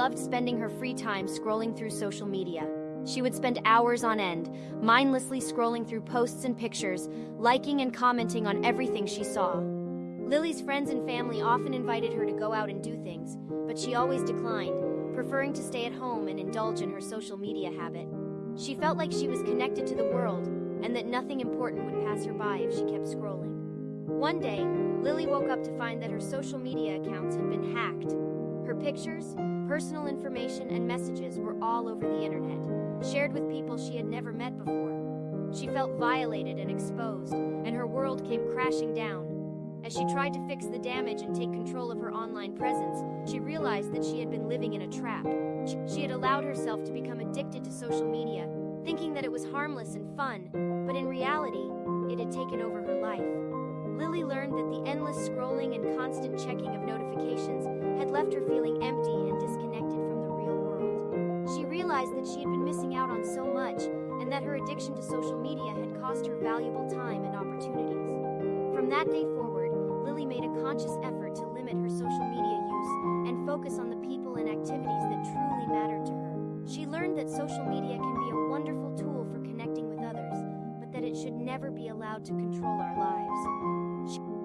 loved spending her free time scrolling through social media. She would spend hours on end, mindlessly scrolling through posts and pictures, liking and commenting on everything she saw. Lily's friends and family often invited her to go out and do things, but she always declined, preferring to stay at home and indulge in her social media habit. She felt like she was connected to the world and that nothing important would pass her by if she kept scrolling. One day, Lily woke up to find that her social media accounts had been hacked. Her pictures, personal information, and messages were all over the internet, shared with people she had never met before. She felt violated and exposed, and her world came crashing down. As she tried to fix the damage and take control of her online presence, she realized that she had been living in a trap. She had allowed herself to become addicted to social media, thinking that it was harmless and fun, but in reality, it had taken over her life. Lily learned that the endless scrolling and constant checking of notifications had left her feeling empty and disconnected from the real world. She realized that she had been missing out on so much and that her addiction to social media had cost her valuable time and opportunities. From that day forward, Lily made a conscious effort to limit her social media use and focus on the people and activities that truly mattered to her. She learned that social media can be a wonderful tool for connecting with others, but that it should never be allowed to control our lives. She-